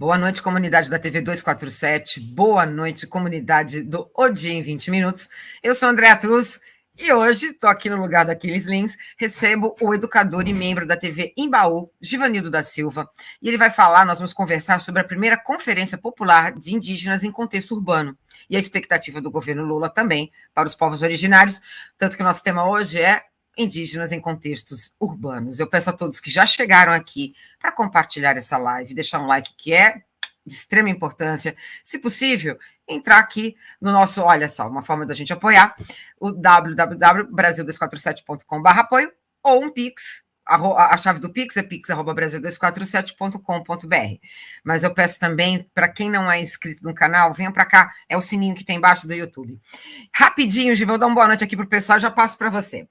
Boa noite, comunidade da TV 247. Boa noite, comunidade do O Dia em 20 Minutos. Eu sou Andréa Truz e hoje estou aqui no lugar do Aquiles Lins, recebo o educador e membro da TV Embaú, Givanildo da Silva, e ele vai falar, nós vamos conversar sobre a primeira conferência popular de indígenas em contexto urbano e a expectativa do governo Lula também para os povos originários, tanto que o nosso tema hoje é indígenas em contextos urbanos. Eu peço a todos que já chegaram aqui para compartilhar essa live, deixar um like que é de extrema importância. Se possível, entrar aqui no nosso, olha só, uma forma da gente apoiar, o www.brasil247.com.br apoio ou um Pix, a, chave do Pix é pix.brasil247.com.br. Mas eu peço também, para quem não é inscrito no canal, venha para cá, é o sininho que tem embaixo do YouTube. Rapidinho, Gi, vou dar uma boa noite aqui para o pessoal, já passo para você.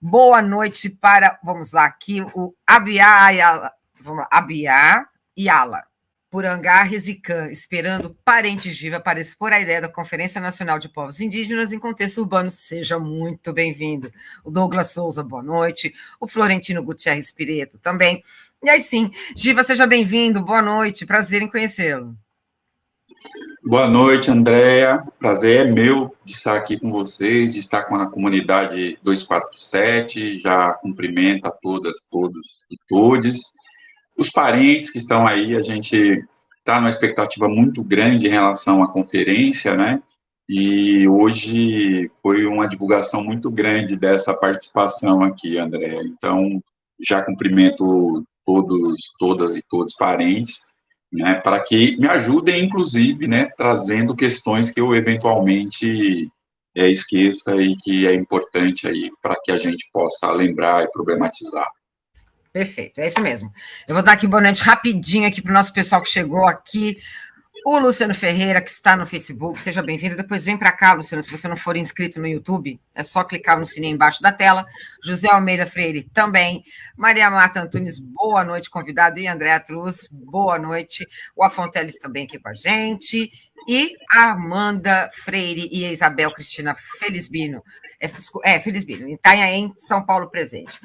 Boa noite para, vamos lá, aqui, o Abiá Ayala, vamos lá, Abiá Yala. Purangá Resicã, esperando parentes Giva para expor a ideia da Conferência Nacional de Povos Indígenas em contexto urbano. Seja muito bem-vindo. O Douglas Souza, boa noite. O Florentino Gutierrez Pireto também. E aí sim, Giva, seja bem-vindo, boa noite, prazer em conhecê-lo. Boa noite, Andréa. Prazer é meu de estar aqui com vocês, de estar com a comunidade 247. Já cumprimento a todas, todos e todes os parentes que estão aí, a gente está numa expectativa muito grande em relação à conferência, né? E hoje foi uma divulgação muito grande dessa participação aqui, André. Então, já cumprimento todos, todas e todos parentes, né, para que me ajudem, inclusive, né, trazendo questões que eu eventualmente é, esqueça e que é importante aí para que a gente possa lembrar e problematizar. Perfeito, é isso mesmo. Eu vou dar aqui boa noite rapidinho aqui para o nosso pessoal que chegou aqui. O Luciano Ferreira, que está no Facebook, seja bem-vindo. Depois vem para cá, Luciano, se você não for inscrito no YouTube, é só clicar no sininho embaixo da tela. José Almeida Freire também. Maria Marta Antunes, boa noite, convidado. E Andréa Truz, boa noite. O Afonteles também aqui com a gente. E a Amanda Freire e Isabel Cristina Felizbino. É, é Felizbino, em Itanhaém, São Paulo presente.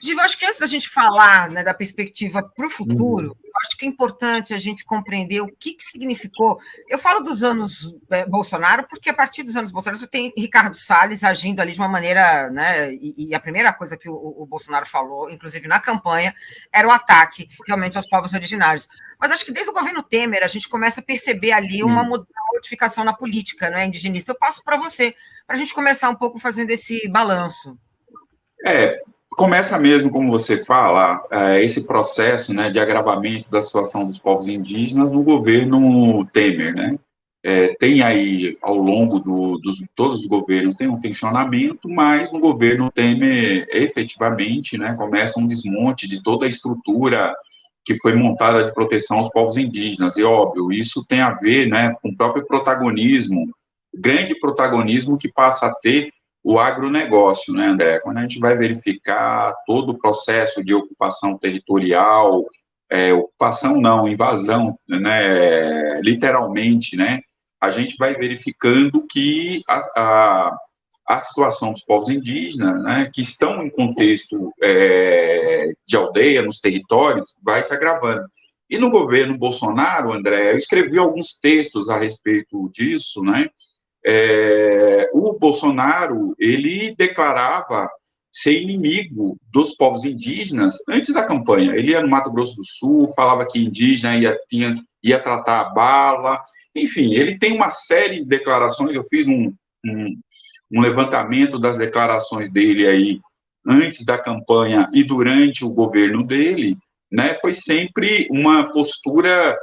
Diva, acho que antes da gente falar né, da perspectiva para o futuro, uhum. Acho que é importante a gente compreender o que, que significou. Eu falo dos anos é, Bolsonaro, porque a partir dos anos Bolsonaro você tem Ricardo Salles agindo ali de uma maneira, né? E, e a primeira coisa que o, o, Bolsonaro falou, inclusive na campanha, era o ataque realmente aos povos originários. Mas acho que desde o governo Temer a gente começa a perceber ali uma modificação na política né, indigenista. Eu passo para você, para a gente começar um pouco fazendo esse balanço. É, começa mesmo, como você fala, é, esse processo né, de agravamento da situação dos povos indígenas no governo Temer, né? É, tem aí, ao longo do, dos todos os governos, tem um tensionamento, mas no governo Temer, efetivamente, né, começa um desmonte de toda a estrutura que foi montada de proteção aos povos indígenas, e óbvio, isso tem a ver, né, com o próprio protagonismo, grande protagonismo que passa a ter o agronegócio, né, André? Quando a gente vai verificar todo o processo de ocupação territorial, é, ocupação não, invasão, né, literalmente, né, a gente vai verificando que a, a, a situação dos povos indígenas, né, que estão em contexto é, de aldeia, nos territórios, vai se agravando. E no governo Bolsonaro, André, eu escrevi alguns textos a respeito disso, né, é, o Bolsonaro, ele declarava ser inimigo dos povos indígenas antes da campanha. Ele ia no Mato Grosso do Sul, falava que indígena ia, tinha, ia tratar a bala, enfim, ele tem uma série de declarações, eu fiz um, um, um levantamento das declarações dele aí antes da campanha e durante o governo dele, né, foi sempre uma postura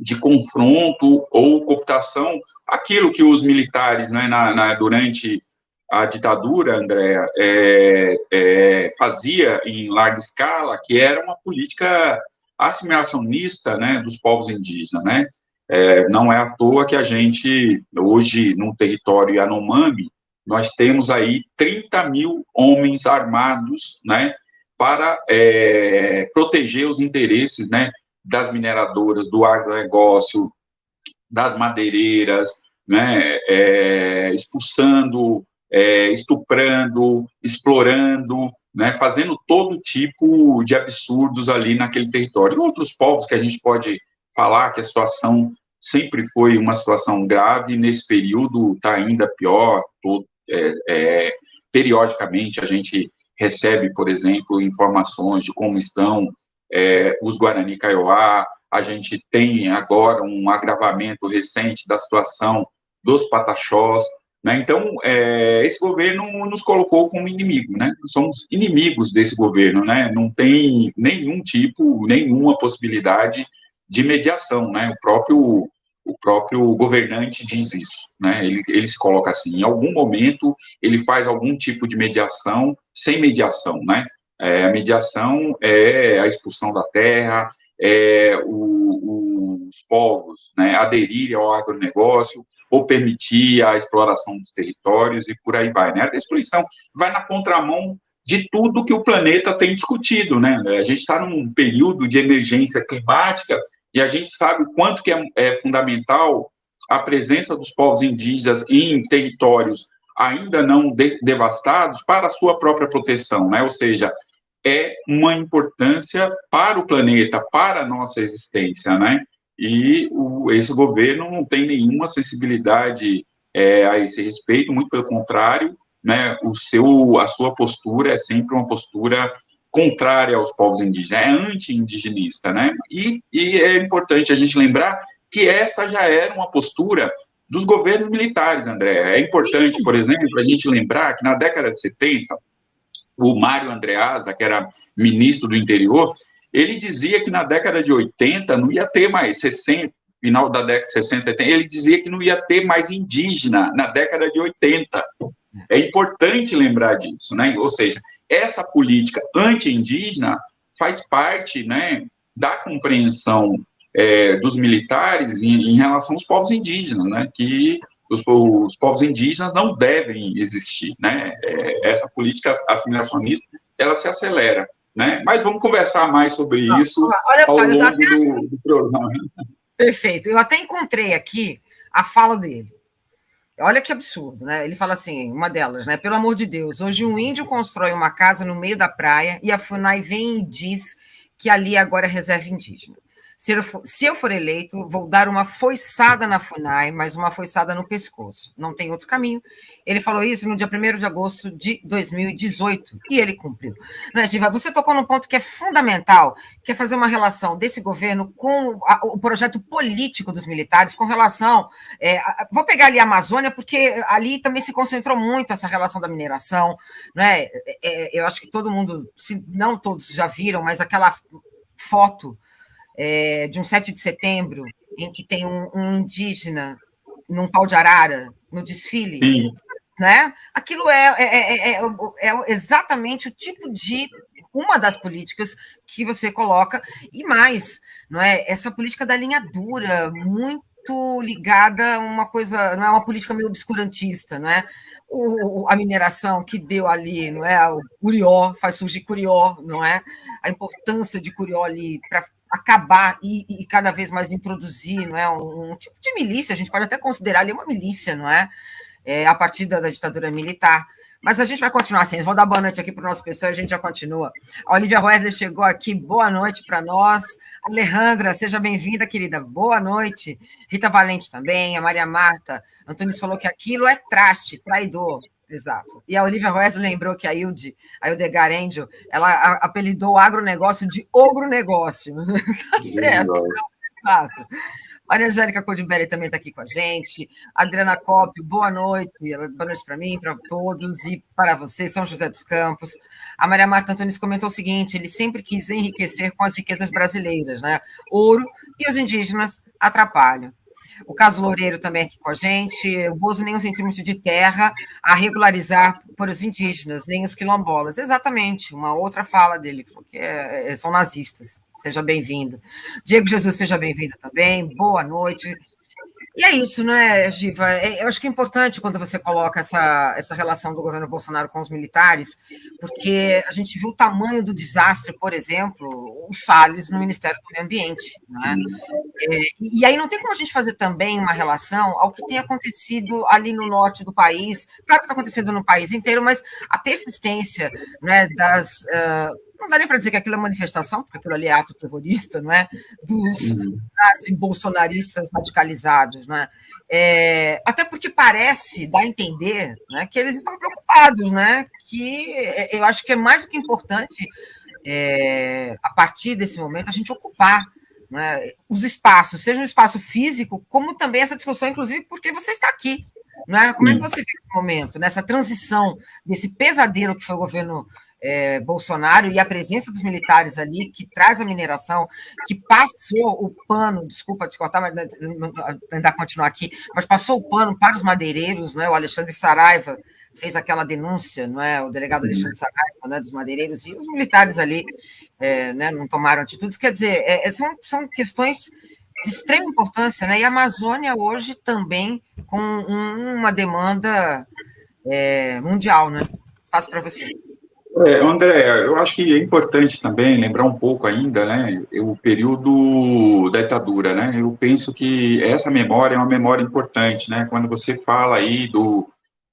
de confronto ou cooptação, aquilo que os militares, né, na, na durante a ditadura, Andréa, é, é, fazia em larga escala, que era uma política assimilacionista, né, dos povos indígenas, né, é, não é à toa que a gente, hoje, no território Yanomami, nós temos aí 30 mil homens armados, né, para é, proteger os interesses, né, das mineradoras, do agronegócio, das madeireiras, né, é, expulsando, é, estuprando, explorando, né, fazendo todo tipo de absurdos ali naquele território. E outros povos que a gente pode falar que a situação sempre foi uma situação grave, nesse período está ainda pior, todo, é, é, periodicamente a gente recebe, por exemplo, informações de como estão é, os Guarani Kaiowá, a gente tem agora um agravamento recente da situação dos pataxós, né? Então, é, esse governo nos colocou como inimigo, né? Somos inimigos desse governo, né? Não tem nenhum tipo, nenhuma possibilidade de mediação, né? O próprio o próprio governante diz isso, né? Ele, ele se coloca assim, em algum momento ele faz algum tipo de mediação sem mediação, né? É, a mediação é a expulsão da terra, é o, os povos né, aderirem ao agronegócio ou permitir a exploração dos territórios e por aí vai. Né? A destruição vai na contramão de tudo que o planeta tem discutido. Né? A gente está num período de emergência climática e a gente sabe o quanto que é, é fundamental a presença dos povos indígenas em territórios ainda não de, devastados para a sua própria proteção, né? Ou seja, é uma importância para o planeta, para a nossa existência, né? E o, esse governo não tem nenhuma sensibilidade é, a esse respeito, muito pelo contrário, né? O seu, a sua postura é sempre uma postura contrária aos povos indígenas, é anti-indigenista, né? E, e é importante a gente lembrar que essa já era uma postura dos governos militares, André. É importante, por exemplo, a gente lembrar que na década de 70, o Mário Andreasa, que era ministro do interior, ele dizia que na década de 80 não ia ter mais 60, final da década de 60, 70, ele dizia que não ia ter mais indígena na década de 80. É importante lembrar disso, né? Ou seja, essa política anti-indígena faz parte, né, da compreensão é, dos militares em, em, relação aos povos indígenas, né? Que os, os, povos indígenas não devem existir, né? É, essa política assimilacionista, ela se acelera, né? Mas vamos conversar mais sobre não, isso olha ao longo do, do programa. Perfeito. Eu até encontrei aqui a fala dele. Olha que absurdo, né? Ele fala assim, uma delas, né? Pelo amor de Deus, hoje um índio constrói uma casa no meio da praia e a FUNAI vem e diz que ali agora é reserva indígena. Se eu, for, se eu for eleito, vou dar uma foiçada na FUNAI, mas uma foiçada no pescoço. Não tem outro caminho. Ele falou isso no dia 1 de agosto de 2018 e ele cumpriu. Não é, Giva? Você tocou num ponto que é fundamental, que é fazer uma relação desse governo com a, o projeto político dos militares, com relação. É, a, vou pegar ali a Amazônia, porque ali também se concentrou muito essa relação da mineração. Não é? é, é eu acho que todo mundo, se não todos já viram, mas aquela foto é, de um 7 de setembro, em que tem um, um indígena num pau de arara no desfile, Sim. né? Aquilo é, é, é, é, exatamente o tipo de uma das políticas que você coloca e mais, não é? Essa política da linha dura, muito ligada a uma coisa, não é uma política meio obscurantista, não é? O, a mineração que deu ali, não é? O Curió, faz surgir Curió, não é? A importância de Curió ali para acabar e, e, cada vez mais introduzir não é, um, um, tipo de milícia, a gente pode até considerar ali uma milícia, não é? é a partir da, da, ditadura militar. Mas a gente vai continuar assim. Vou dar boa noite aqui para o nosso pessoal a gente já continua. A Olivia Wesley chegou aqui, boa noite para nós. Alejandra, seja bem-vinda, querida. Boa noite. Rita Valente também, a Maria Marta. Antônio falou que aquilo é traste, traidor. Exato. E a Olivia Wesley lembrou que a Hilde, a Hildegard Angel, ela apelidou o agronegócio de ogronegócio. tá certo. Exato. Maria Angélica Codibelli também está aqui com a gente. Adriana Copio, boa noite. Boa noite para mim, para todos e para vocês, São José dos Campos. A Maria Marta Antunes comentou o seguinte: ele sempre quis enriquecer com as riquezas brasileiras, né? Ouro e os indígenas atrapalham. O caso Loureiro também aqui com a gente. O Bozo nem um centímetro de terra a regularizar por os indígenas, nem os quilombolas. Exatamente, uma outra fala dele, falou que é, é são nazistas. Seja bem-vindo. Diego Jesus, seja bem-vindo também. Boa noite. E é isso, não é, Giva? É, eu acho que é importante quando você coloca essa, essa relação do governo Bolsonaro com os militares, porque a gente viu o tamanho do desastre, por exemplo, o Salles no Ministério do Meio Ambiente. Né? É, e aí não tem como a gente fazer também uma relação ao que tem acontecido ali no norte do país, claro que está acontecendo no país inteiro, mas a persistência né, das. Uh, não dá nem para dizer que aquilo é manifestação, porque aquilo ali é ato terrorista, não é? Dos uhum. assim, bolsonaristas radicalizados, não é? é? Até porque parece dar a entender né, que eles estão preocupados, né? Que é, eu acho que é mais do que importante, é, a partir desse momento, a gente ocupar né, os espaços, seja um espaço físico, como também essa discussão, inclusive, porque você está aqui. Né? Como é que você vê esse momento, nessa transição desse pesadelo que foi o governo é, Bolsonaro e a presença dos militares ali, que traz a mineração, que passou o pano, desculpa te cortar, mas tentar continuar aqui, mas passou o pano para os madeireiros, não é? o Alexandre Saraiva fez aquela denúncia, não é? o delegado Alexandre Saraiva, né, dos madeireiros, e os militares ali é, né, não tomaram atitudes, quer dizer, é, é são, são questões de extrema importância, né? e a Amazônia hoje também com uma demanda é, mundial, né? Passo para você. É, André, eu acho que é importante também lembrar um pouco ainda, né, o período da ditadura, né, eu penso que essa memória é uma memória importante, né, quando você fala aí do,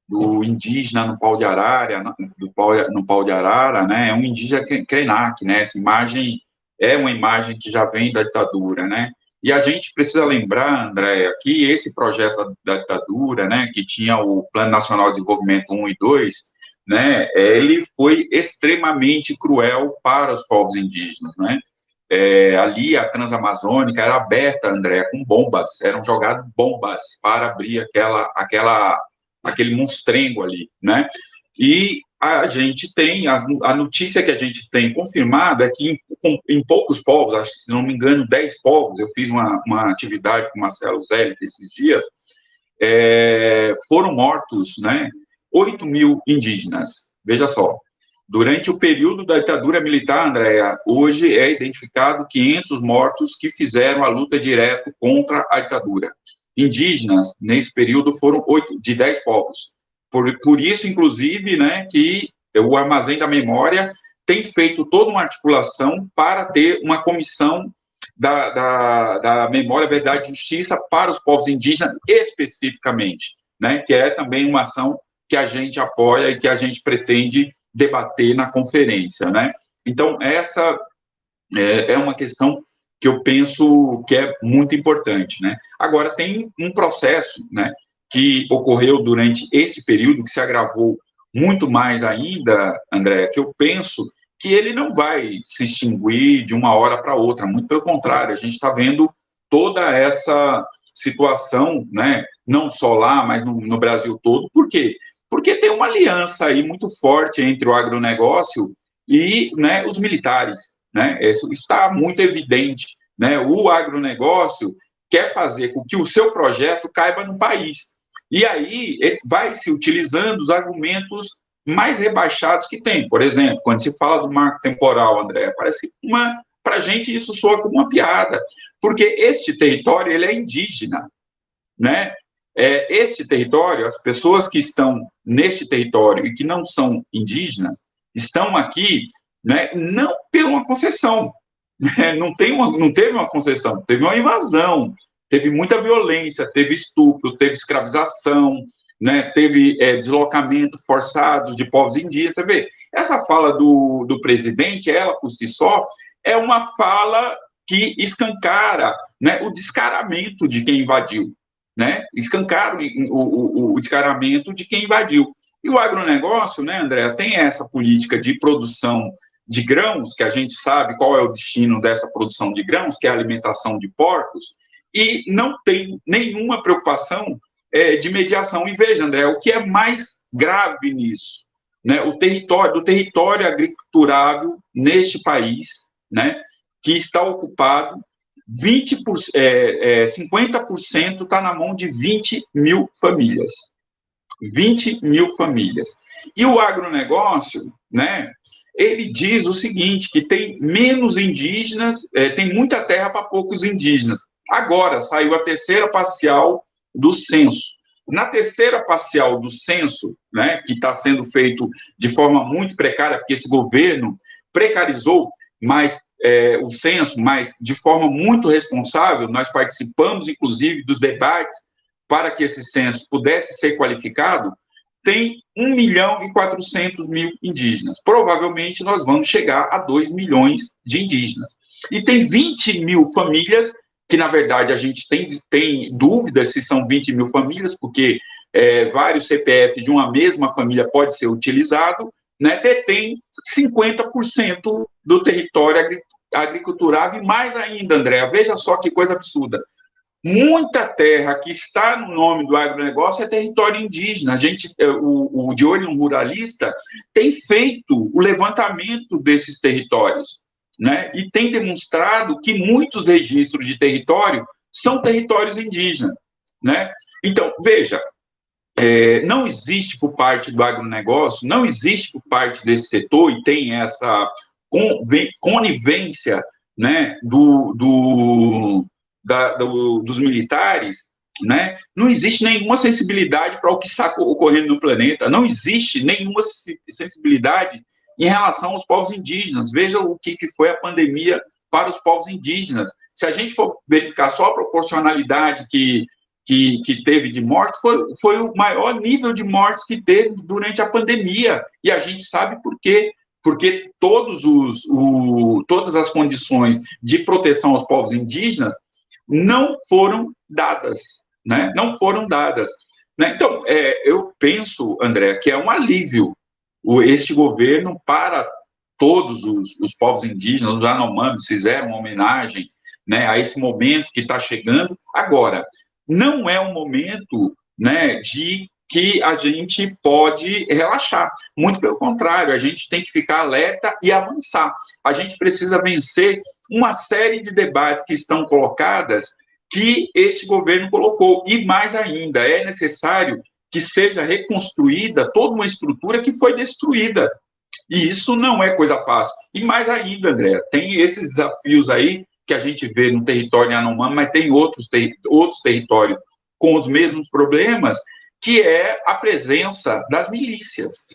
do indígena no pau de arara, do pau, no pau de arara, né, é um indígena Krenak, né, essa imagem é uma imagem que já vem da ditadura, né, e a gente precisa lembrar, André, que esse projeto da ditadura, né, que tinha o Plano Nacional de Desenvolvimento 1 e 2, né, ele foi extremamente cruel para os povos indígenas, né? É, ali a Transamazônica era aberta, André, com bombas, eram jogadas bombas para abrir aquela, aquela, aquele monstrengo ali, né? E a gente tem, a, a notícia que a gente tem confirmada é que em, em, poucos povos, acho se não me engano, 10 povos, eu fiz uma, uma atividade com o Marcelo Zélic esses dias, é, foram mortos, né? 8 mil indígenas. Veja só, durante o período da ditadura militar, Andréa, hoje é identificado 500 mortos que fizeram a luta direta contra a ditadura. Indígenas, nesse período, foram 8, de 10 povos. Por, por isso, inclusive, né, que o Armazém da Memória tem feito toda uma articulação para ter uma comissão da, da, da Memória, Verdade e Justiça para os povos indígenas, especificamente, né, que é também uma ação que a gente apoia e que a gente pretende debater na conferência, né? Então, essa é, é uma questão que eu penso que é muito importante, né? Agora, tem um processo, né, que ocorreu durante esse período, que se agravou muito mais ainda, André, que eu penso que ele não vai se extinguir de uma hora para outra, muito pelo contrário, a gente está vendo toda essa situação, né, não só lá, mas no, no Brasil todo, por quê? Porque tem uma aliança aí muito forte entre o agronegócio e né, os militares. Né? Isso está muito evidente. Né? O agronegócio quer fazer com que o seu projeto caiba no país. E aí vai se utilizando os argumentos mais rebaixados que tem. Por exemplo, quando se fala do marco temporal, André, parece uma. Para a gente, isso soa como uma piada, porque este território ele é indígena. Né? É, este território, as pessoas que estão neste território e que não são indígenas, estão aqui né, não por uma concessão, né, não, tem uma, não teve uma concessão, teve uma invasão, teve muita violência, teve estupro, teve escravização, né, teve é, deslocamento forçado de povos indígenas. Você vê, essa fala do, do presidente, ela por si só, é uma fala que escancara né, o descaramento de quem invadiu né, escancaram o, o, o descaramento de quem invadiu. E o agronegócio, né, André, tem essa política de produção de grãos, que a gente sabe qual é o destino dessa produção de grãos, que é a alimentação de porcos, e não tem nenhuma preocupação é, de mediação. E veja, André, o que é mais grave nisso, né, o território, do território agriculturável neste país, né, que está ocupado 20 por, é, é, 50% está na mão de 20 mil famílias. 20 mil famílias. E o agronegócio, né, ele diz o seguinte, que tem menos indígenas, é, tem muita terra para poucos indígenas. Agora, saiu a terceira parcial do censo. Na terceira parcial do censo, né, que está sendo feito de forma muito precária, porque esse governo precarizou mas é, o censo, mas de forma muito responsável, nós participamos, inclusive, dos debates para que esse censo pudesse ser qualificado, tem 1 milhão e 400 mil indígenas. Provavelmente nós vamos chegar a 2 milhões de indígenas. E tem 20 mil famílias, que na verdade a gente tem, tem dúvidas se são 20 mil famílias, porque é, vários CPF de uma mesma família pode ser utilizado, né, detém 50% do território agriculturável, e mais ainda, André, veja só que coisa absurda, muita terra que está no nome do agronegócio é território indígena. A gente, é, o, o De Olho no Ruralista tem feito o levantamento desses territórios, né? E tem demonstrado que muitos registros de território são territórios indígenas, né? Então, veja, é, não existe por parte do agronegócio, não existe por parte desse setor, e tem essa conivência né, do, do, da, do, dos militares, né, não existe nenhuma sensibilidade para o que está ocorrendo no planeta, não existe nenhuma sensibilidade em relação aos povos indígenas. Veja o que, que foi a pandemia para os povos indígenas. Se a gente for verificar só a proporcionalidade que, que, que teve de morte, foi, foi o maior nível de mortes que teve durante a pandemia. E a gente sabe por quê porque todos os, o, todas as condições de proteção aos povos indígenas não foram dadas, né? Não foram dadas. Né? Então, é, eu penso, André, que é um alívio o, este governo para todos os, os povos indígenas, os Anomamis fizeram uma homenagem né, a esse momento que está chegando. Agora, não é um momento né, de que a gente pode relaxar. Muito pelo contrário, a gente tem que ficar alerta e avançar. A gente precisa vencer uma série de debates que estão colocadas que este governo colocou. E mais ainda, é necessário que seja reconstruída toda uma estrutura que foi destruída. E isso não é coisa fácil. E mais ainda, André, tem esses desafios aí que a gente vê no território Yanomami, mas tem outros, outros territórios com os mesmos problemas, que é a presença das milícias,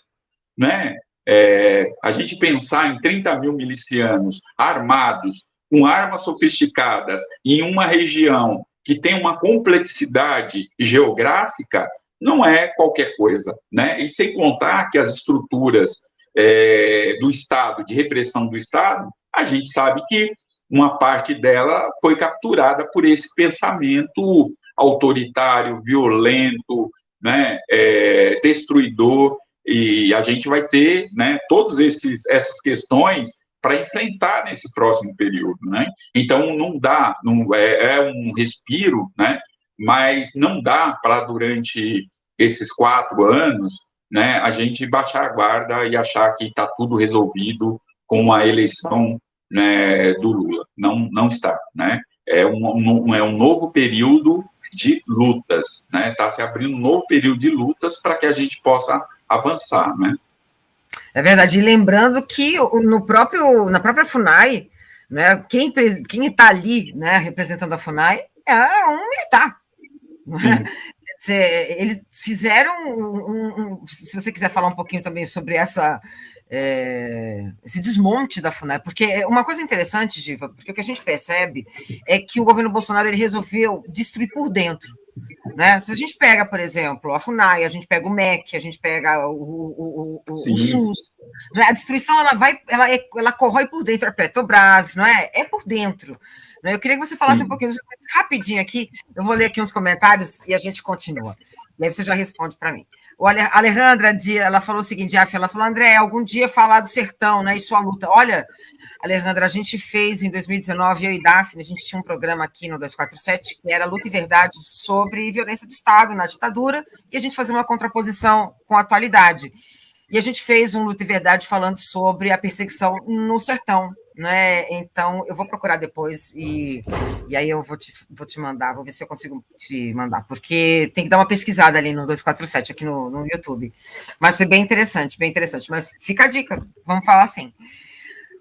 né? É, a gente pensar em 30 mil milicianos armados, com armas sofisticadas, em uma região que tem uma complexidade geográfica, não é qualquer coisa, né? E sem contar que as estruturas é, do Estado, de repressão do Estado, a gente sabe que uma parte dela foi capturada por esse pensamento autoritário, violento, né, é, destruidor, e a gente vai ter né, todas essas questões para enfrentar nesse próximo período, né? Então não dá, não é, é um respiro, né? Mas não dá para durante esses quatro anos, né? A gente baixar a guarda e achar que está tudo resolvido com a eleição né, do Lula. Não, não está, né? É um, um, é um novo período de lutas, né? Está se abrindo um novo período de lutas para que a gente possa avançar, né? É verdade. E lembrando que no próprio, na própria FUNAI, né, quem quem está ali, né, representando a FUNAI é um militar. Né? Dizer, eles fizeram um, um, se você quiser falar um pouquinho também sobre essa é, esse desmonte da FUNAI, porque uma coisa interessante, Giva, porque o que a gente percebe é que o governo Bolsonaro ele resolveu destruir por dentro. Né? Se a gente pega, por exemplo, a FUNAI, a gente pega o MEC, a gente pega o, o, o, o SUS, né? a destruição ela vai, ela, é, ela corrói por dentro a Petrobras, não é? É por dentro. Né? Eu queria que você falasse Sim. um pouquinho rapidinho aqui, eu vou ler aqui uns comentários e a gente continua. E aí você já responde para mim. O Alejandra, ela falou o seguinte, ela falou, André, algum dia falar do sertão, né, e sua luta. Olha, Alejandra, a gente fez em 2019, eu e Daphne, a gente tinha um programa aqui no 247, que era Luta e Verdade sobre violência do Estado na ditadura, e a gente fazia uma contraposição com a atualidade. E a gente fez um Luta e Verdade falando sobre a perseguição no sertão, né? Então, eu vou procurar depois e, e aí eu vou te, vou te mandar, vou ver se eu consigo te mandar, porque tem que dar uma pesquisada ali no 247, aqui no, no YouTube. Mas foi bem interessante, bem interessante. Mas fica a dica, vamos falar assim.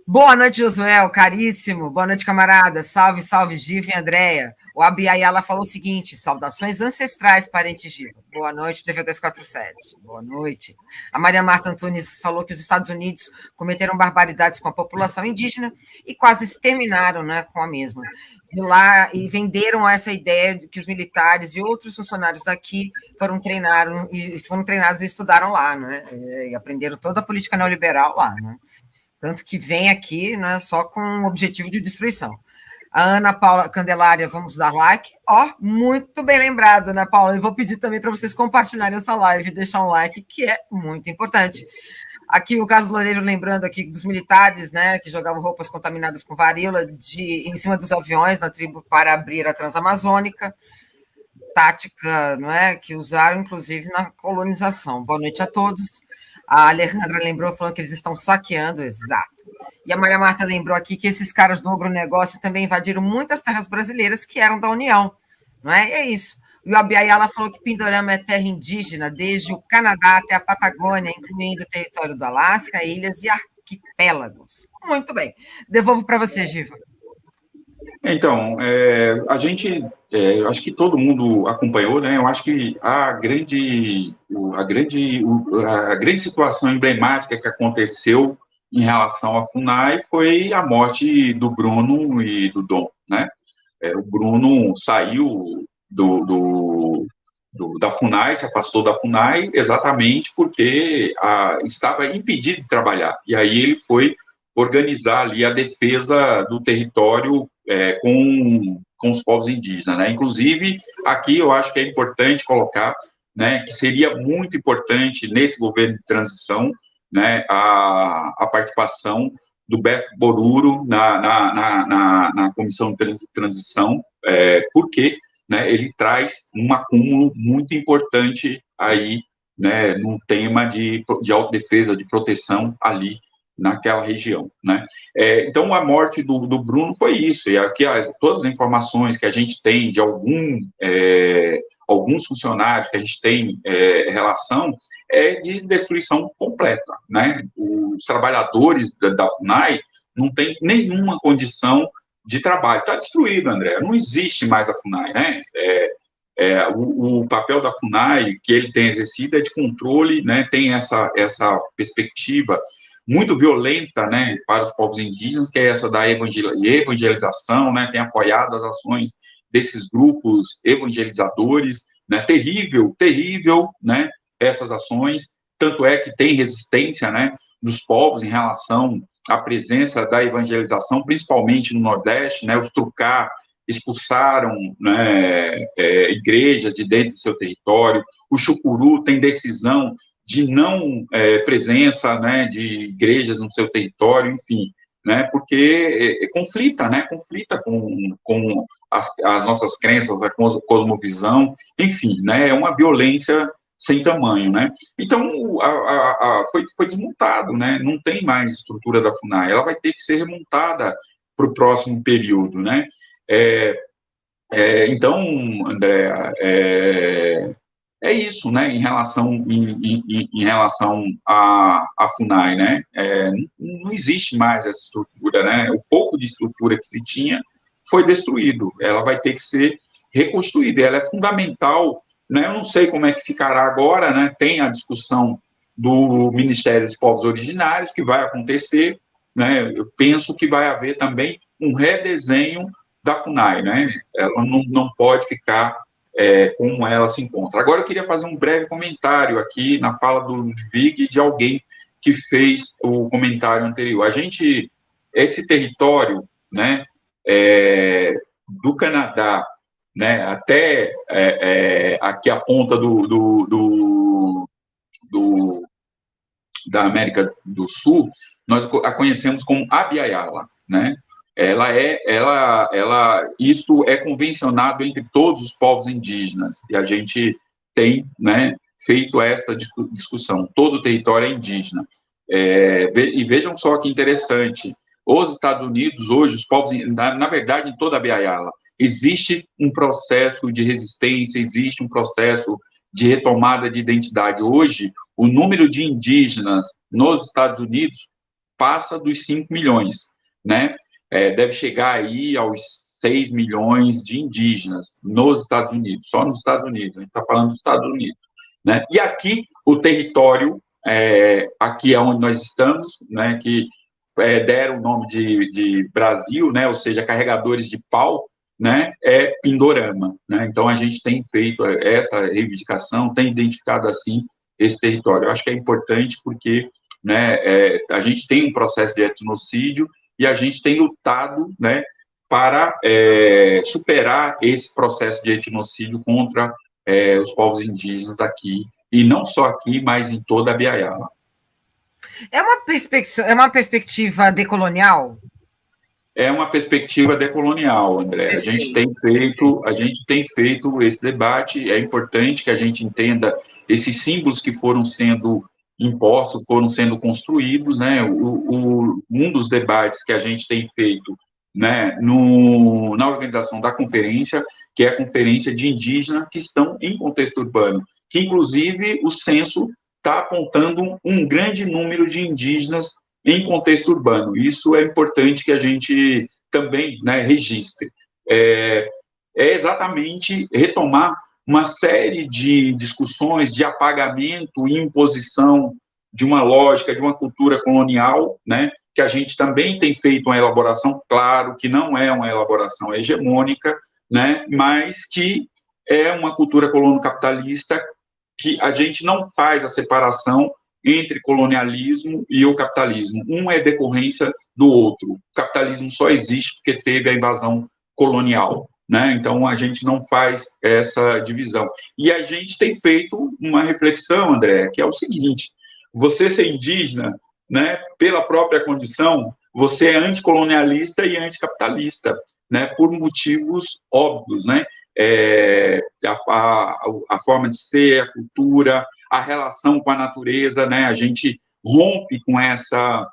Boa noite, Josué, caríssimo. Boa noite, camarada. Salve, salve, Giva e Andréia. O Abiayala falou o seguinte: saudações ancestrais, parente Giva. Boa noite, TV 247. Boa noite. A Maria Marta Antunes falou que os Estados Unidos cometeram barbaridades com a população indígena e quase exterminaram né, com a mesma. e lá e venderam essa ideia de que os militares e outros funcionários daqui foram treinaram e foram treinados e estudaram lá, né? E aprenderam toda a política neoliberal lá, né? Tanto que vem aqui, né, só com o objetivo de destruição. A Ana Paula Candelária, vamos dar like. Ó, oh, muito bem lembrado, Ana Paula. Eu vou pedir também para vocês compartilharem essa live, deixar um like, que é muito importante. Aqui o Carlos Loureiro lembrando aqui dos militares, né, que jogavam roupas contaminadas com varíola de, em cima dos aviões na tribo para abrir a Transamazônica. Tática, não é, que usaram inclusive na colonização. Boa noite a todos. A Alejandra lembrou, falando que eles estão saqueando, exato. E a Maria Marta lembrou aqui que esses caras do agronegócio também invadiram muitas terras brasileiras que eram da União, não é? E é isso. E o Abiayala falou que Pindorama é terra indígena, desde o Canadá até a Patagônia, incluindo o território do Alasca, ilhas e arquipélagos. Muito bem. Devolvo para você, Giva. Então, é, a gente, é, acho que todo mundo acompanhou, né? Eu acho que a grande, a grande, a grande situação emblemática que aconteceu em relação à FUNAI foi a morte do Bruno e do Dom, né? É, o Bruno saiu do, do, do, da FUNAI, se afastou da FUNAI exatamente porque a, estava impedido de trabalhar. E aí ele foi organizar ali a defesa do território é, com, com os povos indígenas, né? Inclusive, aqui eu acho que é importante colocar, né, que seria muito importante nesse governo de transição né, a, a participação do Beto Boruro na, na, na, na, comissão de transição, é, porque né, ele traz um acúmulo muito importante aí, né, no tema de, de autodefesa, de proteção ali naquela região, né? É, então, a morte do, do, Bruno foi isso, e aqui as, todas as informações que a gente tem de algum, é, alguns funcionários que a gente tem é, relação, é de destruição completa, né? Os trabalhadores da, da FUNAI não têm nenhuma condição de trabalho, está destruído, André, não existe mais a FUNAI, né? É, é, o, o, papel da FUNAI que ele tem exercido é de controle, né? Tem essa, essa perspectiva muito violenta, né, para os povos indígenas, que é essa da evangelização, né, tem apoiado as ações desses grupos evangelizadores, né, terrível, terrível, né, essas ações, tanto é que tem resistência, né, dos povos em relação à presença da evangelização, principalmente no Nordeste, né, os Trucá expulsaram né, é, igrejas de dentro do seu território, o Chucuru tem decisão de não é, presença né, de igrejas no seu território, enfim, né, porque é, é, conflita, né, conflita com, com as, as, nossas crenças, a cosmovisão, enfim, né, é uma violência sem tamanho, né. Então, a, a, a, foi, foi desmontado, né, não tem mais estrutura da FUNAI, ela vai ter que ser remontada para o próximo período, né. É, é, então, André, é, é isso, né, em relação, em, em, em relação à, à FUNAI, né, é, não existe mais essa estrutura, né, o pouco de estrutura que se tinha foi destruído, ela vai ter que ser reconstruída, ela é fundamental, né, eu não sei como é que ficará agora, né, tem a discussão do Ministério dos Povos Originários, que vai acontecer, né, eu penso que vai haver também um redesenho da FUNAI, né, ela não, não pode ficar é, como ela se encontra. Agora, eu queria fazer um breve comentário aqui na fala do Ludwig de alguém que fez o comentário anterior. A gente, esse território, né, é, do Canadá, né, até é, é aqui a ponta do, do, do, do, da América do Sul, nós a conhecemos como Abiayala, né, ela é, ela, ela, isso é convencionado entre todos os povos indígenas, e a gente tem, né, feito esta discussão, todo o território é indígena. É, e vejam só que interessante, os Estados Unidos, hoje, os povos, na, na verdade, em toda a Biayala, existe um processo de resistência, existe um processo de retomada de identidade. Hoje, o número de indígenas nos Estados Unidos passa dos 5 milhões, né? É, deve chegar aí aos 6 milhões de indígenas nos Estados Unidos, só nos Estados Unidos, a gente está falando dos Estados Unidos. Né? E aqui, o território, é, aqui é onde nós estamos, né, que é, deram o nome de, de Brasil, né, ou seja, carregadores de pau, né, é Pindorama. Né? Então, a gente tem feito essa reivindicação, tem identificado, assim, esse território. Eu acho que é importante porque né, é, a gente tem um processo de etnocídio e a gente tem lutado né, para é, superar esse processo de etnocídio contra é, os povos indígenas aqui, e não só aqui, mas em toda a Biaiala. É uma perspectiva, é uma perspectiva decolonial? É uma perspectiva decolonial, André. A gente tem feito, a gente tem feito esse debate. É importante que a gente entenda esses símbolos que foram sendo impostos, foram sendo construídos, né? O, o, um dos debates que a gente tem feito, né, no, na organização da conferência, que é a conferência de indígenas que estão em contexto urbano, que inclusive o censo está apontando um grande número de indígenas em contexto urbano. Isso é importante que a gente também né, registre. É, é exatamente retomar uma série de discussões de apagamento e imposição de uma lógica, de uma cultura colonial, né, que a gente também tem feito uma elaboração, claro que não é uma elaboração hegemônica, né, mas que é uma cultura colono-capitalista que a gente não faz a separação entre colonialismo e o capitalismo. Um é decorrência do outro. O capitalismo só existe porque teve a invasão colonial. Né? Então, a gente não faz essa divisão. E a gente tem feito uma reflexão, André, que é o seguinte: você ser indígena, né, pela própria condição, você é anticolonialista e anticapitalista, né, por motivos óbvios, né? É, a, a, a forma de ser, a cultura, a relação com a natureza, né? A gente rompe com essa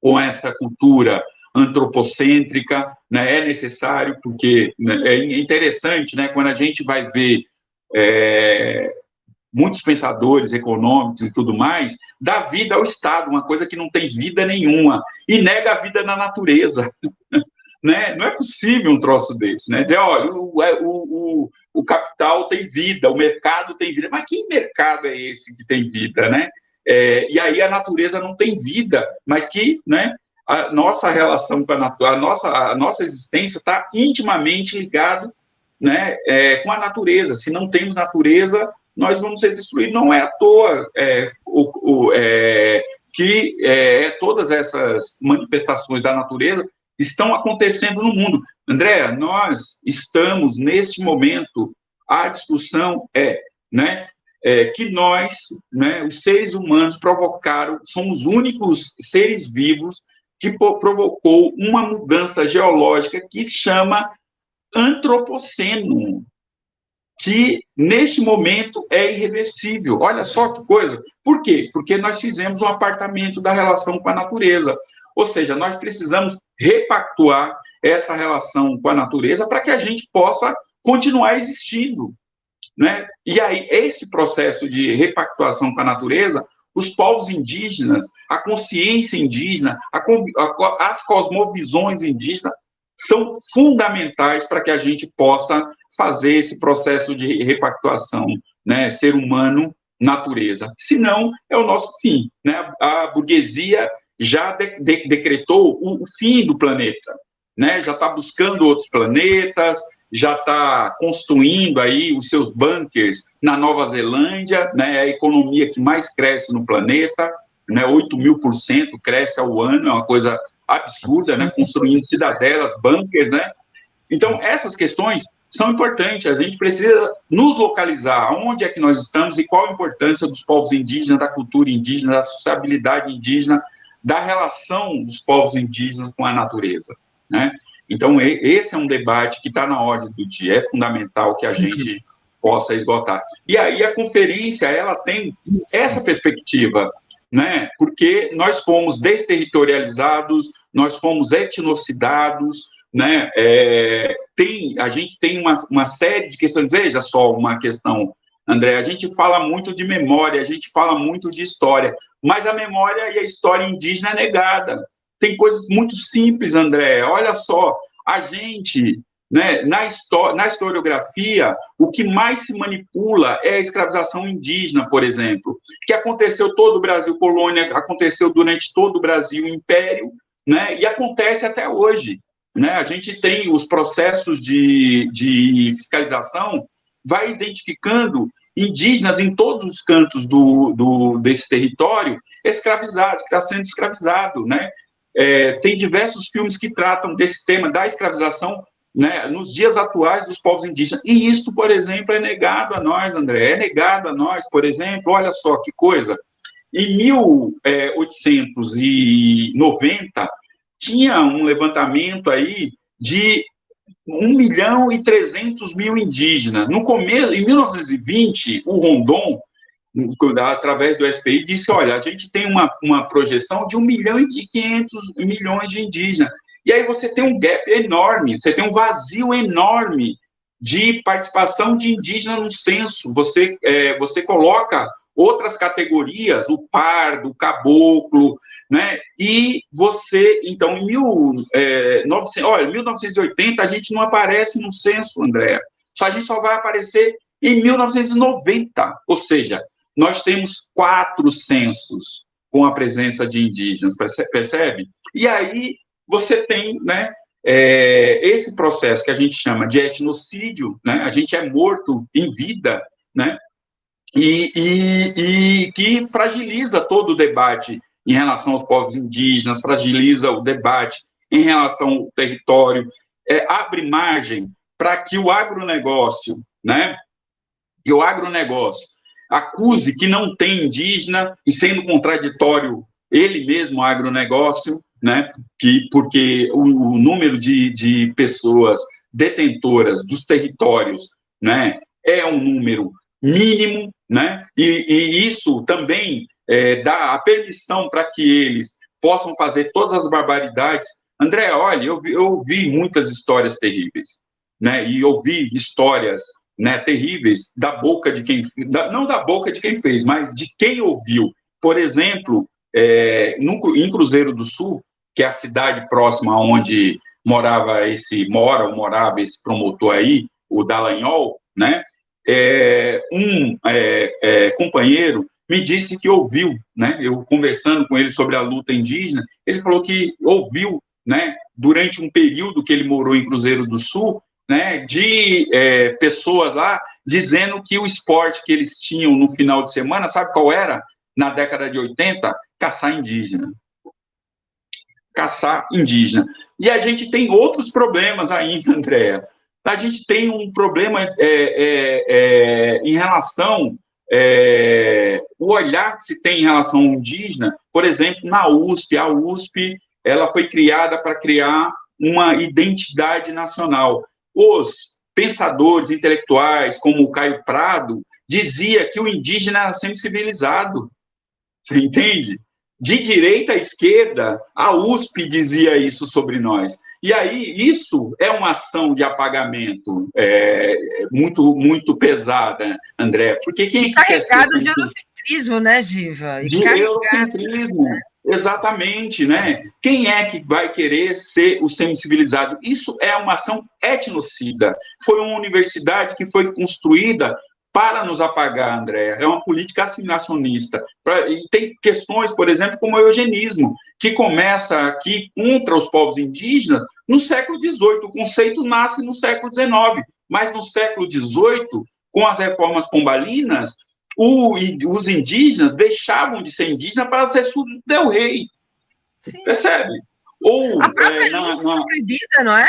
com essa cultura antropocêntrica, né? É necessário porque né, é interessante, né? Quando a gente vai ver é, muitos pensadores econômicos e tudo mais, dá vida ao Estado, uma coisa que não tem vida nenhuma, e nega a vida na natureza. né? Não é possível um troço desse, né? Dizer, olha, o, é, o, o, o, capital tem vida, o mercado tem vida, mas que mercado é esse que tem vida, né? É, e aí a natureza não tem vida, mas que, né? A nossa relação com a natureza, a nossa, a nossa existência está intimamente ligado, né? É, com a natureza. Se não temos natureza, nós vamos ser destruídos. Não é à toa é, o, o é, que é, todas essas manifestações da natureza estão acontecendo no mundo. André, nós estamos nesse momento, a discussão é, né, é, que nós, né, os seres humanos, provocaram, somos os únicos seres vivos que provocou uma mudança geológica que chama antropoceno, que neste momento é irreversível. Olha só que coisa. Por quê? Porque nós fizemos um apartamento da relação com a natureza. Ou seja, nós precisamos repactuar essa relação com a natureza para que a gente possa continuar existindo. Né? E aí, esse processo de repactuação com a natureza, os povos indígenas, a consciência indígena, a, a, as cosmovisões indígenas são fundamentais para que a gente possa fazer esse processo de repactuação, né? Ser humano, natureza. Senão, é o nosso fim, né? A burguesia já de, de, decretou o, o, fim do planeta, né? Já está buscando outros planetas, já está construindo aí os seus bunkers na Nova Zelândia, né? É a economia que mais cresce no planeta, né? 8 mil por cento cresce ao ano, é uma coisa absurda, né? Construindo cidadelas, bunkers, né? Então, essas questões são importantes. A gente precisa nos localizar onde é que nós estamos e qual a importância dos povos indígenas, da cultura indígena, da sociabilidade indígena, da relação dos povos indígenas com a natureza, né? Então, esse é um debate que está na ordem do dia, é fundamental que a gente possa esgotar. E aí a conferência, ela tem Isso. essa perspectiva, né? Porque nós fomos desterritorializados, nós fomos etnocidados, né? É, tem, a gente tem uma, uma série de questões, veja só uma questão, André, a gente fala muito de memória, a gente fala muito de história, mas a memória e a história indígena é negada. Tem coisas muito simples, André. Olha só, a gente, né, na, na historiografia, o que mais se manipula é a escravização indígena, por exemplo, que aconteceu todo o Brasil colônia, aconteceu durante todo o Brasil império, né, e acontece até hoje. né, a gente tem os processos de, de fiscalização, vai identificando indígenas em todos os cantos do, do desse território escravizado, que está sendo escravizado, né? É, tem diversos filmes que tratam desse tema da escravização né, nos dias atuais dos povos indígenas. E isto, por exemplo, é negado a nós, André, é negado a nós, por exemplo, olha só que coisa. Em 1890, tinha um levantamento aí de 1 milhão e 300 mil indígenas. No começo, em 1920, o Rondon, através do SPI, disse, olha, a gente tem uma, uma projeção de 1 milhão e 500 milhões de indígenas. E aí você tem um gap enorme, você tem um vazio enorme de participação de indígena no censo. Você, é, você coloca outras categorias, o pardo, o caboclo, né? E você, então, em mil, é, 900, olha, 1980 a gente não aparece no censo, André. Só a gente só vai aparecer em 1990, ou seja, nós temos quatro censos com a presença de indígenas, percebe? E aí você tem, né, é, esse processo que a gente chama de etnocídio, né, a gente é morto em vida, né, e, e, e que fragiliza todo o debate em relação aos povos indígenas, fragiliza o debate em relação ao território, é, abre margem para que o agronegócio, né, que o agronegócio acuse que não tem indígena e sendo contraditório ele mesmo, agronegócio, né, que, porque o, o número de, de pessoas detentoras dos territórios, né, é um número mínimo, né, e, e isso também é, dá a permissão para que eles possam fazer todas as barbaridades. André, olha, eu ouvi muitas histórias terríveis, né, e ouvi histórias né, terríveis da boca de quem, da, não da boca de quem fez, mas de quem ouviu. Por exemplo, é, no, em Cruzeiro do Sul, que é a cidade próxima onde morava esse, mora ou morava esse promotor aí, o Dallagnol, né? É, um é, é, companheiro me disse que ouviu, né? Eu conversando com ele sobre a luta indígena, ele falou que ouviu, né? Durante um período que ele morou em Cruzeiro do Sul, né? De é, pessoas lá dizendo que o esporte que eles tinham no final de semana, sabe qual era? Na década de 80, caçar indígena caçar indígena. E a gente tem outros problemas ainda, Andréa. A gente tem um problema é, é, é, em relação é, o olhar que se tem em relação ao indígena, por exemplo, na USP, a USP ela foi criada para criar uma identidade nacional. Os pensadores intelectuais, como o Caio Prado, dizia que o indígena era sempre civilizado. Você entende? de direita à esquerda, a USP dizia isso sobre nós. E aí, isso é uma ação de apagamento é, muito, muito pesada, André. Porque quem e carregado de eurocentrismo, né, Giva? E de eurocentrismo. Né? Exatamente, né? Quem é que vai querer ser o semi-civilizado? Isso é uma ação etnocida. Foi uma universidade que foi construída para nos apagar, André. É uma política assimilacionista. E tem questões, por exemplo, como o eugenismo, que começa aqui contra os povos indígenas no século XVIII. O conceito nasce no século XIX, mas no século XVIII, com as reformas pombalinas, o, os indígenas deixavam de ser indígenas para ser súdito del rei. Sim. Percebe? Ou, a própria é, na, na... proibida, não é?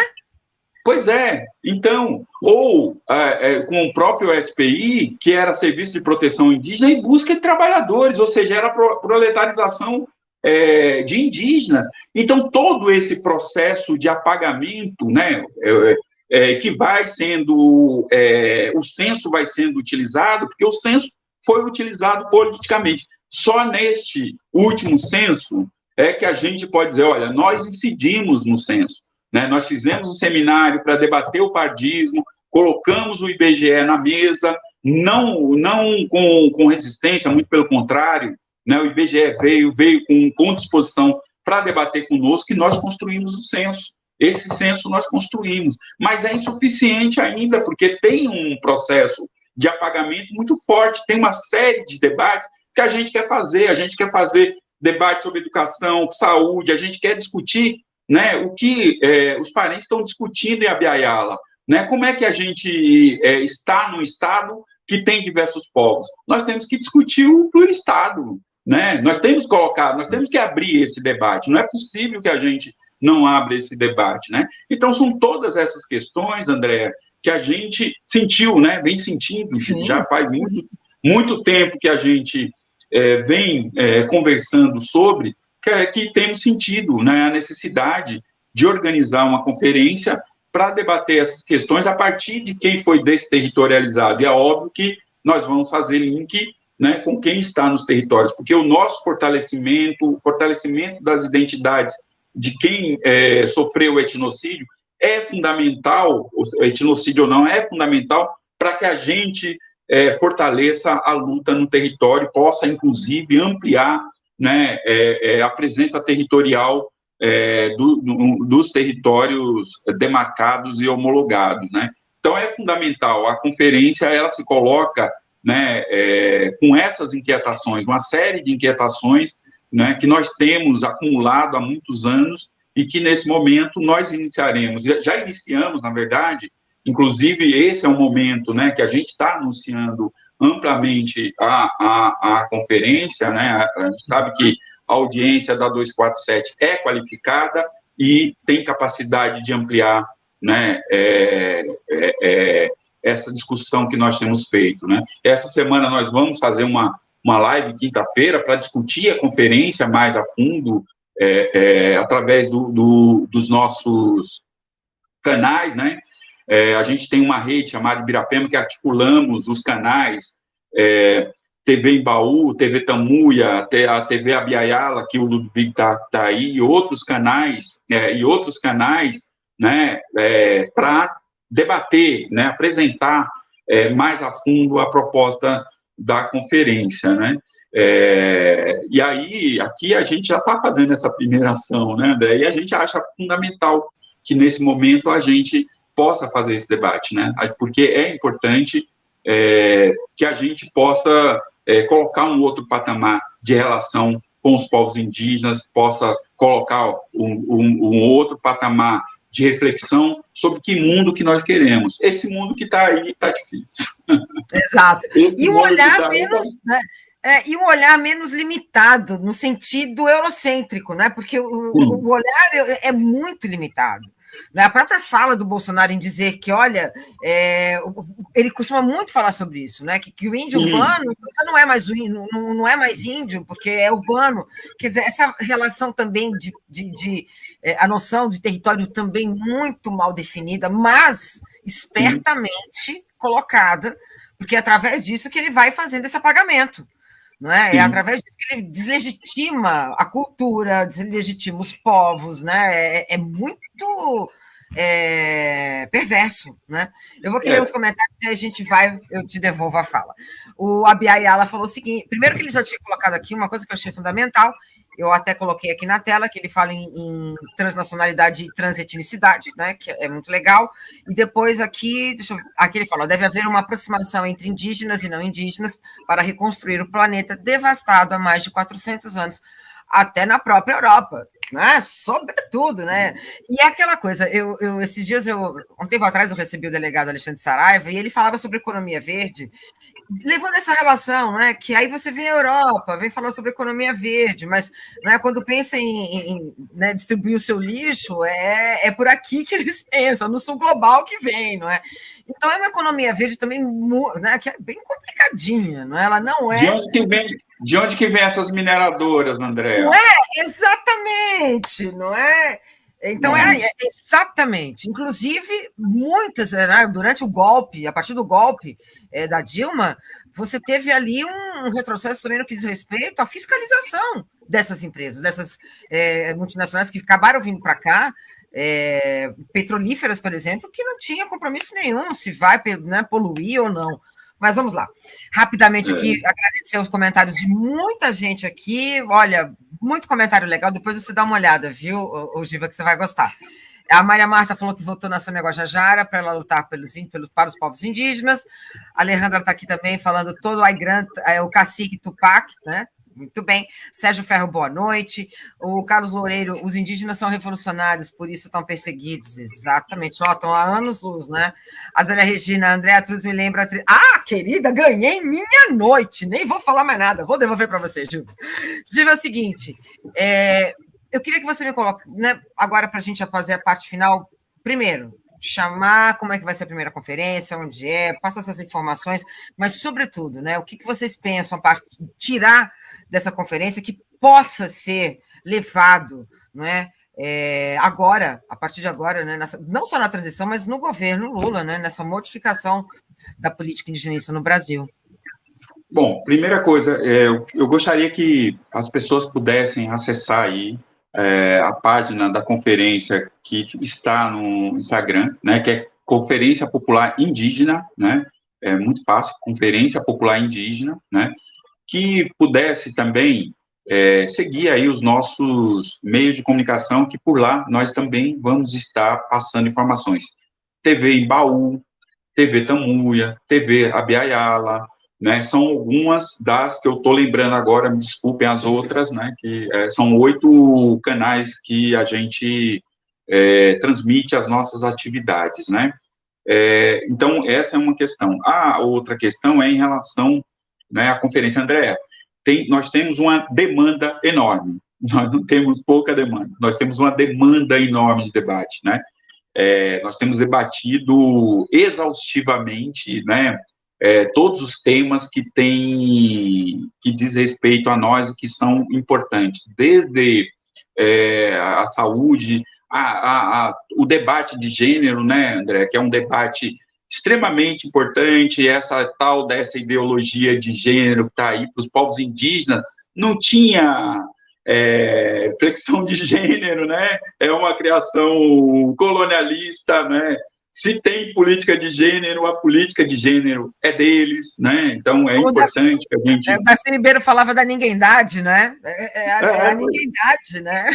Pois é, então, ou é, é, com o próprio SPI, que era Serviço de Proteção Indígena, em busca de trabalhadores, ou seja, era pro, proletarização é, de indígenas. Então, todo esse processo de apagamento, né, é, é, que vai sendo, é, o censo vai sendo utilizado, porque o censo foi utilizado politicamente. Só neste último censo é que a gente pode dizer, olha, nós incidimos no censo. Né? Nós fizemos um seminário para debater o pardismo, colocamos o IBGE na mesa, não, não com, com resistência, muito pelo contrário, né? o IBGE veio, veio com, com disposição para debater conosco e nós construímos o censo. Esse censo nós construímos, mas é insuficiente ainda, porque tem um processo de apagamento muito forte, tem uma série de debates que a gente quer fazer, a gente quer fazer debate sobre educação, saúde, a gente quer discutir né, o que é, os parentes estão discutindo em Abiaiala, né, como é que a gente é, está num estado que tem diversos povos? Nós temos que discutir o pluristado, né, nós temos que colocar, nós temos que abrir esse debate, não é possível que a gente não abra esse debate, né? Então, são todas essas questões, André, que a gente sentiu, né, vem sentindo, Sim. já faz muito, muito tempo que a gente é, vem é, conversando sobre, que, é, que temos sentido né, a necessidade de organizar uma conferência para debater essas questões a partir de quem foi desterritorializado. E é óbvio que nós vamos fazer link né, com quem está nos territórios, porque o nosso fortalecimento, o fortalecimento das identidades de quem é, sofreu o etnocídio é fundamental, o etnocídio ou não, é fundamental para que a gente é, fortaleça a luta no território, possa, inclusive, ampliar né, é, é, a presença territorial é, do, do, dos territórios demarcados e homologados, né? Então, é fundamental, a conferência, ela se coloca né, é, com essas inquietações, uma série de inquietações né, que nós temos acumulado há muitos anos e que, nesse momento, nós iniciaremos, já iniciamos, na verdade, Inclusive, esse é um momento né, que a gente está anunciando amplamente a, a, a conferência, né? A gente sabe que a audiência da 247 é qualificada e tem capacidade de ampliar né, é, é, é, essa discussão que nós temos feito. Né? Essa semana nós vamos fazer uma, uma live quinta-feira para discutir a conferência mais a fundo, é, é, através do, do, dos nossos canais, né? É, a gente tem uma rede chamada Ibirapema que articulamos os canais é, TV Embaú, TV Tamuia, a TV Abiaiala, que o Ludwig está tá aí, e outros canais, é, e outros canais, né, é, para debater, né, apresentar mais a fundo a proposta da conferência, né, é, e aí, aqui a gente já está fazendo essa primeira ação, né, André, e a gente acha fundamental que nesse momento a gente possa fazer esse debate, né? Porque é importante é, que a gente possa é, colocar um outro patamar de relação com os povos indígenas, possa colocar um, um, um outro patamar de reflexão sobre que mundo que nós queremos. Esse mundo que está aí está difícil. Exato. e um olhar tá menos, aí, né? É, e um olhar menos limitado, no sentido eurocêntrico, né? Porque o, o olhar é, é muito limitado. Né? A própria fala do Bolsonaro em dizer que, olha, é, ele costuma muito falar sobre isso, né? Que, que o índio urbano não é mais não, não é mais índio, porque é urbano. Quer dizer, essa relação também de, de, de é, a noção de território também muito mal definida, mas espertamente colocada, porque é através disso que ele vai fazendo esse apagamento. Não é? é através disso que ele deslegitima a cultura, deslegitima os povos, né? É, é muito é, perverso, né? Eu vou querer é. os comentários e a gente vai, eu te devolvo a fala. O Abiayala falou o seguinte: primeiro que ele já tinha colocado aqui uma coisa que eu achei fundamental, eu até coloquei aqui na tela, que ele fala em, em transnacionalidade e transetnicidade, né, que é muito legal. E depois aqui, eu, aqui ele fala, deve haver uma aproximação entre indígenas e não indígenas para reconstruir o planeta devastado há mais de 400 anos, até na própria Europa, né? Sobretudo, né? E é aquela coisa, eu, eu esses dias eu um tempo atrás eu recebi o delegado Alexandre Saraiva e ele falava sobre economia verde levando essa relação, né? Que aí você vem a Europa, vem falar sobre economia verde, mas né, quando pensa em, em né, distribuir o seu lixo, é, é por aqui que eles pensam, no sul global que vem, não é? Então é uma economia verde também né, que é bem complicadinha, não é? Ela não é. De onde que vem, de onde que vem essas mineradoras, André? Não é? Exatamente, não é? Então, é, é, exatamente. Inclusive, muitas, né, durante o golpe, a partir do golpe é, da Dilma, você teve ali um retrocesso também no que diz respeito à fiscalização dessas empresas, dessas é, multinacionais que acabaram vindo para cá, é, petrolíferas, por exemplo, que não tinha compromisso nenhum se vai né, poluir ou não. Mas vamos lá. Rapidamente aqui, é. agradecer os comentários de muita gente aqui. Olha, muito comentário legal. Depois você dá uma olhada, viu, o Giva, que você vai gostar. A Maria Marta falou que votou na Sônia Guajajara para ela lutar pelos, pelos, para os povos indígenas. A Alejandra está aqui também falando todo o Aigran, é, o cacique Tupac, né? Muito bem. Sérgio Ferro, boa noite. O Carlos Loureiro, os indígenas são revolucionários, por isso estão perseguidos. Exatamente. Ó, estão há anos luz, né? A Zélia Regina, Andréa Truz me lembra. Ah, querida, ganhei minha noite. Nem vou falar mais nada. Vou devolver para você, Gil. Gil, é o seguinte. É, eu queria que você me coloque, né, agora para a gente fazer a parte final. Primeiro, chamar como é que vai ser a primeira conferência, onde é, passa essas informações, mas, sobretudo, né, o que, vocês pensam para tirar dessa conferência que possa ser levado não é, é, agora, a partir de agora, né, nessa, não só na transição, mas no governo Lula, né, nessa modificação da política indigenista no Brasil. Bom, primeira coisa, é, eu gostaria que as pessoas pudessem acessar aí é, a página da conferência que está no Instagram, né, que é Conferência Popular Indígena, né, é muito fácil, Conferência Popular Indígena, né, que pudesse também é, seguir aí os nossos meios de comunicação, que por lá nós também vamos estar passando informações. TV Embaú, TV Tamuia, TV Abiayala, né, são algumas das que eu estou lembrando agora, me desculpem as outras, né, que é, são oito canais que a gente é, transmite as nossas atividades, né. É, então, essa é uma questão. A outra questão é em relação né, à Conferência Andréa. Tem, nós temos uma demanda enorme, nós não temos pouca demanda, nós temos uma demanda enorme de debate, né, é, nós temos debatido exaustivamente, né, é, todos os temas que têm, que diz respeito a nós e que são importantes, desde é, a saúde, a, a, a, o debate de gênero, né, André, que é um debate extremamente importante, essa tal dessa ideologia de gênero que está aí para os povos indígenas, não tinha é, flexão de gênero, né, é uma criação colonialista, né, se tem política de gênero, a política de gênero é deles, né? Então é o importante da, que a gente. É, o Darcy Ribeiro falava da ninguémdade, né? É, é, a, é, é a ninguémdade, né?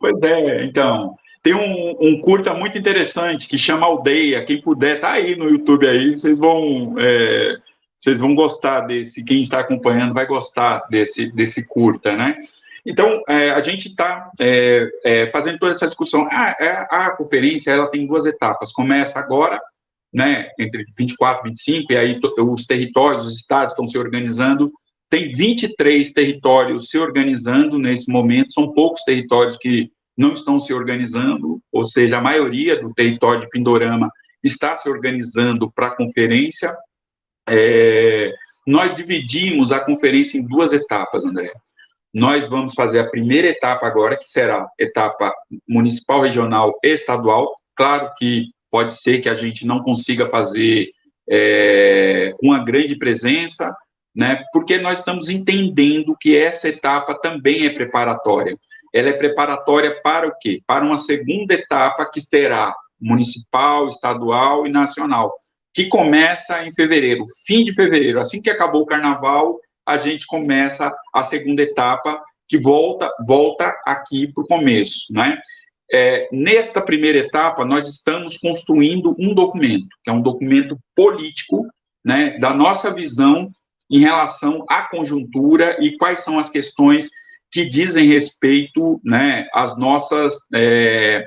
Pois é, então. Tem um, um, curta muito interessante que chama Aldeia. Quem puder, tá aí no YouTube aí, vocês vão. É, vocês vão gostar desse, quem está acompanhando vai gostar desse, desse curta, né? Então, é, a gente está é, é, fazendo toda essa discussão. A, ah, é, a, conferência ela tem duas etapas. Começa agora, né, entre 24 e 25, e aí os territórios, os estados estão se organizando. Tem 23 territórios se organizando nesse momento, são poucos territórios que não estão se organizando, ou seja, a maioria do território de Pindorama está se organizando para a conferência. É, nós dividimos a conferência em duas etapas, André. Nós vamos fazer a primeira etapa agora, que será etapa municipal, regional e estadual. Claro que pode ser que a gente não consiga fazer é, uma grande presença, né, porque nós estamos entendendo que essa etapa também é preparatória. Ela é preparatória para o quê? Para uma segunda etapa que terá municipal, estadual e nacional, que começa em fevereiro, fim de fevereiro, assim que acabou o carnaval, a gente começa a segunda etapa, que volta, volta aqui para o começo, né? É, nesta primeira etapa, nós estamos construindo um documento, que é um documento político, né, da nossa visão em relação à conjuntura e quais são as questões que dizem respeito, né, às nossas é,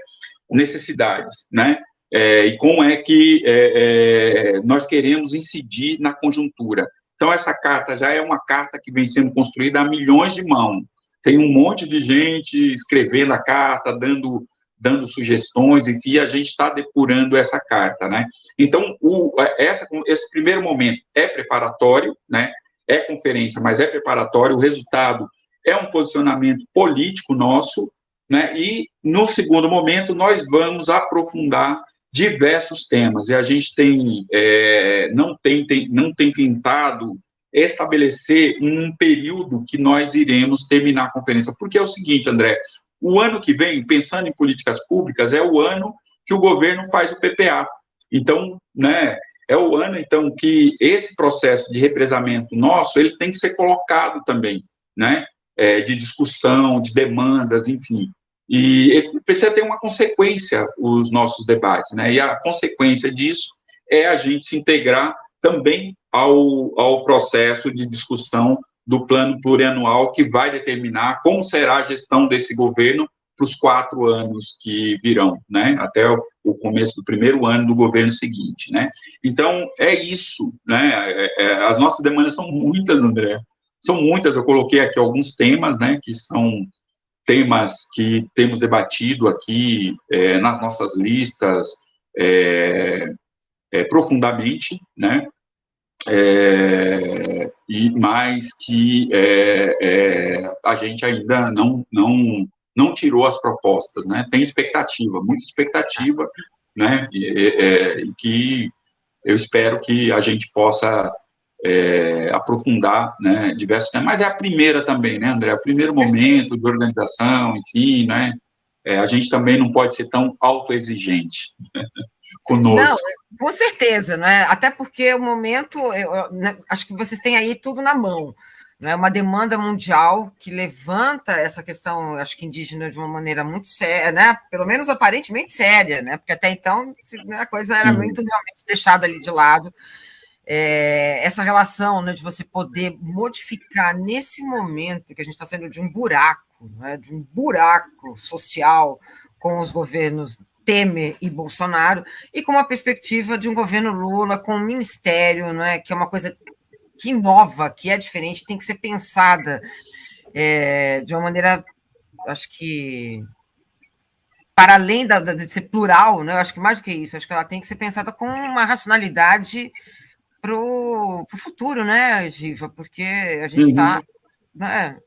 necessidades, né, é, e como é que é, é, nós queremos incidir na conjuntura. Então, essa carta já é uma carta que vem sendo construída a milhões de mãos. Tem um monte de gente escrevendo a carta, dando, dando sugestões, enfim, a gente está depurando essa carta, né? Então, o, essa, esse primeiro momento é preparatório, né? É conferência, mas é preparatório. O resultado é um posicionamento político nosso, né? E, no segundo momento, nós vamos aprofundar diversos temas, e a gente tem, é, não, tem, tem, não tem tentado estabelecer um período que nós iremos terminar a conferência, porque é o seguinte, André, o ano que vem, pensando em políticas públicas, é o ano que o governo faz o PPA, então, né, é o ano, então, que esse processo de represamento nosso, ele tem que ser colocado também, né, é, de discussão, de demandas, enfim, e precisa ter uma consequência, os nossos debates, né? E a consequência disso é a gente se integrar também ao, ao processo de discussão do plano plurianual que vai determinar como será a gestão desse governo para os quatro anos que virão, né, até o começo do primeiro ano do governo seguinte, né. Então, é isso, né, é, é, as nossas demandas são muitas, André, são muitas, eu coloquei aqui alguns temas, né, que são temas que temos debatido aqui é, nas nossas listas é, é, profundamente, né, é, e mais que a gente ainda não, não não tirou as propostas, né? Tem expectativa, muita expectativa, né? E, é, que eu espero que a gente possa é, aprofundar, né? Diversos temas, mas é a primeira também, né, André? É o primeiro momento de organização, enfim, né? É, a gente também não pode ser tão autoexigente conosco. Não, com certeza, né? Até porque o momento, eu, eu, né, acho que vocês têm aí tudo na mão é uma demanda mundial que levanta essa questão, acho que indígena, de uma maneira muito séria, né? pelo menos aparentemente séria, né? porque até então né, a coisa era Sim. muito realmente deixada ali de lado. É, essa relação né, de você poder modificar nesse momento que a gente está saindo de um buraco, né, de um buraco social com os governos Temer e Bolsonaro, e com uma perspectiva de um governo Lula com um ministério, não é, que é uma coisa que inova, que é diferente, tem que ser pensada é, de uma maneira, acho que para além da, de ser plural, né? Eu acho que mais do que isso, acho que ela tem que ser pensada com uma racionalidade para o futuro, né, Giva? Porque a gente está. Uhum. Né,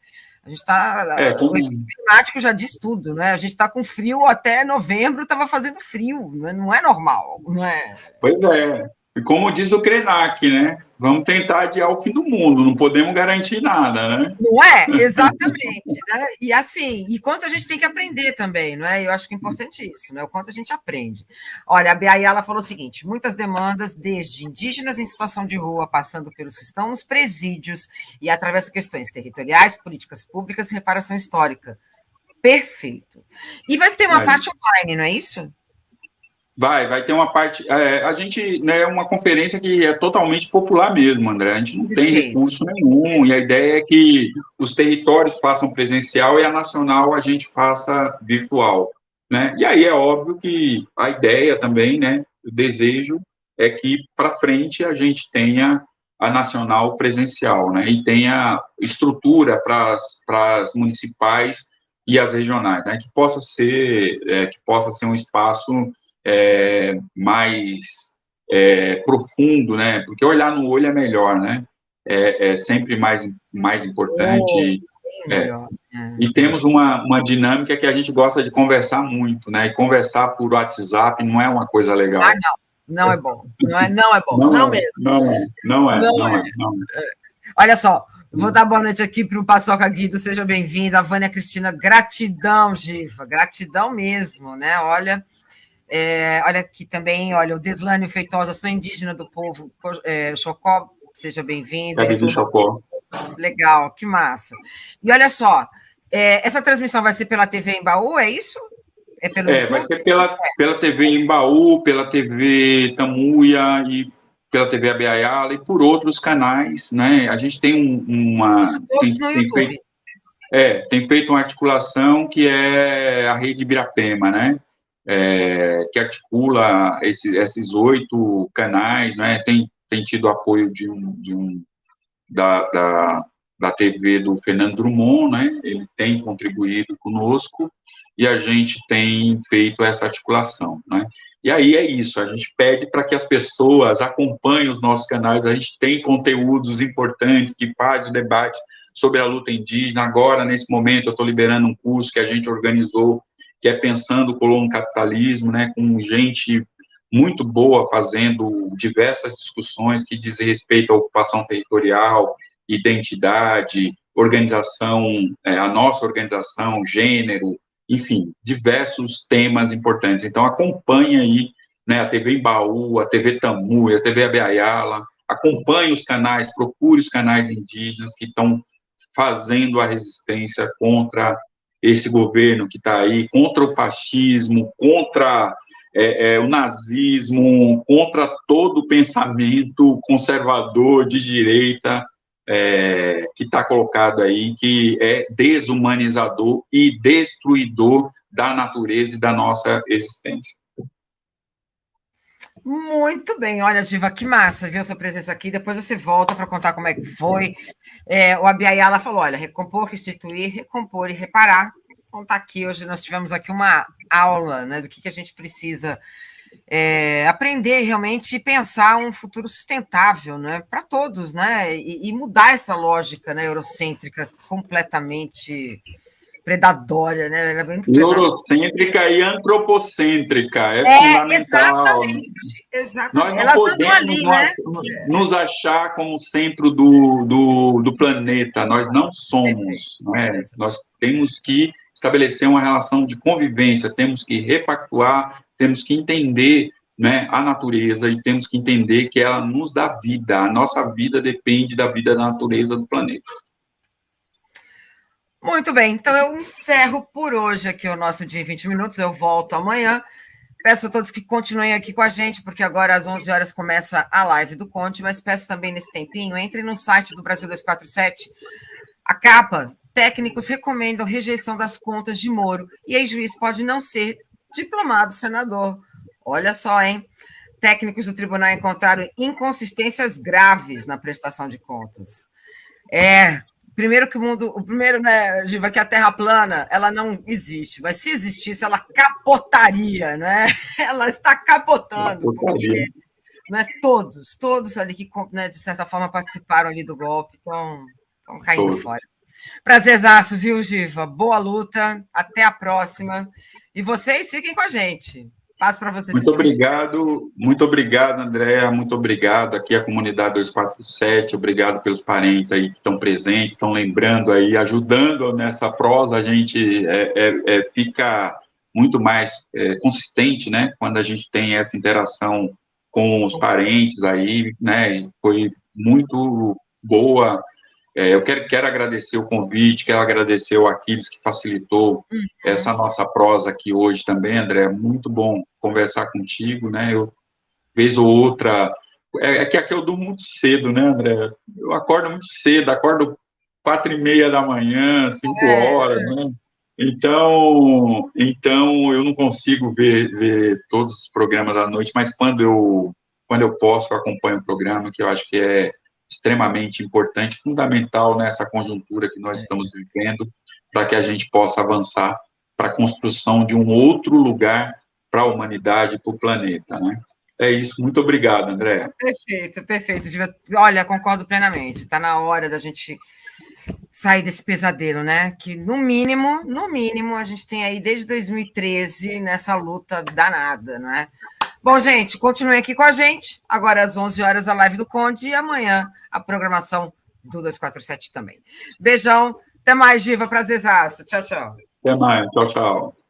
a gente está. É, como... O climático já diz tudo, né? A gente está com frio até novembro, estava fazendo frio, né? não é normal, não é? Pois é. E como diz o Krenak, né? Vamos tentar adiar o fim do mundo, não podemos garantir nada, né? Não é? Exatamente. né? E assim, e quanto a gente tem que aprender também, não é? Eu acho que é importante isso, né? O quanto a gente aprende. Olha, a Beayala falou o seguinte: muitas demandas, desde indígenas em situação de rua, passando pelos que estão nos presídios e através de questões territoriais, políticas públicas e reparação histórica. Perfeito. E vai ter uma parte online, não é isso? Vai, vai ter uma parte. É, a gente né, é uma conferência que é totalmente popular mesmo, André. A gente não tem recurso nenhum, e a ideia é que os territórios façam presencial e a nacional a gente faça virtual. Né? E aí é óbvio que a ideia também, né, o desejo é que para frente a gente tenha a nacional presencial, né, e tenha estrutura para as municipais e as regionais, né, que possa ser é, que possa ser um espaço é, mais é, profundo, né? Porque olhar no olho é melhor, né? É, é sempre mais, mais importante. Oh, é. E temos uma, uma dinâmica que a gente gosta de conversar muito, né? E conversar por WhatsApp não é uma coisa legal. Ah, não. Não é bom. Não é, não é bom. Não, não mesmo. Não é. É. Não é. Não é. Olha só, Vou dar boa noite aqui para o Paçoca Guido, seja bem-vinda. Vânia Cristina, gratidão, Giva, gratidão mesmo, né? Olha, é, olha aqui também, olha, o Deslânio Feitosa, sou indígena do povo é, Chocó, seja bem-vindo. É, Chocó. Legal, que massa. E olha só, é, essa transmissão vai ser pela TV em Baú, é isso? É, pelo é vai ser pela, pela TV em Baú, pela TV Tamuia e pela TV Abeayala e por outros canais, né? A gente tem um, uma... Isso tem, no tem Feito, é, tem feito uma articulação que é a rede Birapema, né? É, que articula esse, esses oito canais, né, tem, tem tido apoio de um, de um da, da, da TV do Fernando Drummond, né, ele tem contribuído conosco, e a gente tem feito essa articulação, né, e aí é isso, a gente pede para que as pessoas acompanhem os nossos canais, a gente tem conteúdos importantes que fazem o debate sobre a luta indígena, agora, nesse momento, eu estou liberando um curso que a gente organizou que é pensando o colono capitalismo, né, com gente muito boa fazendo diversas discussões que dizem respeito à ocupação territorial, identidade, organização, é, a nossa organização, gênero, enfim, diversos temas importantes. Então, acompanhe aí né, a TV Embaú, a TV Tamu, a TV Abeayala, acompanhe os canais, procure os canais indígenas que estão fazendo a resistência contra esse governo que está aí, contra o fascismo, contra é, é, o nazismo, contra todo o pensamento conservador de direita é, que está colocado aí, que é desumanizador e destruidor da natureza e da nossa existência. Muito bem, olha, Giva, que massa, viu, sua presença aqui. Depois você volta para contar como é que foi. É, o Abiayala falou: olha, recompor, restituir, recompor e reparar. Então tá aqui, hoje nós tivemos aqui uma aula né, do que, que a gente precisa é, aprender realmente e pensar um futuro sustentável né, para todos, né? E, e, mudar essa lógica né, eurocêntrica completamente predatória, né? Ela é Eurocêntrica e antropocêntrica, é, é fundamental. Exatamente, exatamente. Nós não Elas podemos ali, nós, né? nos achar como centro do, do, do planeta, nós não somos, né? nós temos que estabelecer uma relação de convivência, temos que repactuar, temos que entender né, a natureza e temos que entender que ela nos dá vida, a nossa vida depende da vida da natureza do planeta. Muito bem, então eu encerro por hoje aqui o nosso dia em 20 minutos, eu volto amanhã. Peço a todos que continuem aqui com a gente, porque agora às 11 horas começa a live do Conte, mas peço também nesse tempinho, entre no site do Brasil 247, a capa, técnicos recomendam rejeição das contas de Moro, e ex-juiz pode não ser diplomado senador. Olha só, hein? Técnicos do tribunal encontraram inconsistências graves na prestação de contas. É, Primeiro que o mundo, o primeiro, né, Giva, que a Terra plana, ela não existe, mas se existisse, ela capotaria, né? Ela está capotando, porque né, todos, todos ali que, né, de certa forma, participaram ali do golpe estão, estão caindo todos. fora. Prazerzaço, viu, Giva? Boa luta, até a próxima. E vocês fiquem com a gente. Passo para vocês. Muito obrigado, muito obrigado, Andréa, muito obrigado aqui a comunidade 247, obrigado pelos parentes aí que estão presentes, estão lembrando aí, ajudando nessa prosa, a gente é, é, é, fica muito mais é, consistente, né, quando a gente tem essa interação com os parentes aí, né, foi muito boa, é, eu quero, quero agradecer o convite, quero agradecer o Aquiles que facilitou uhum. essa nossa prosa aqui hoje também, André. Muito bom conversar contigo, né? Eu, vez ou outra. É, é que aqui eu durmo muito cedo, né, André? Eu acordo muito cedo, acordo quatro e meia da manhã, cinco é. horas, né? Então, então eu não consigo ver, ver todos os programas à noite, mas quando eu quando eu posso, eu acompanho o programa, que eu acho que é extremamente importante, fundamental nessa conjuntura que nós é. estamos vivendo, para que a gente possa avançar para a construção de um outro lugar para a humanidade, para o planeta, né? É isso, muito obrigado, André. Perfeito, perfeito. Olha, concordo plenamente. Está na hora da gente sair desse pesadelo, né? Que no mínimo, no mínimo, a gente tem aí desde 2013 nessa luta danada, não é? Bom, gente, continuem aqui com a gente. Agora às 11 horas a live do Conde e amanhã a programação do 247 também. Beijão. Até mais, Giva. Prazerzaço. Tchau, tchau. Até mais. Tchau, tchau.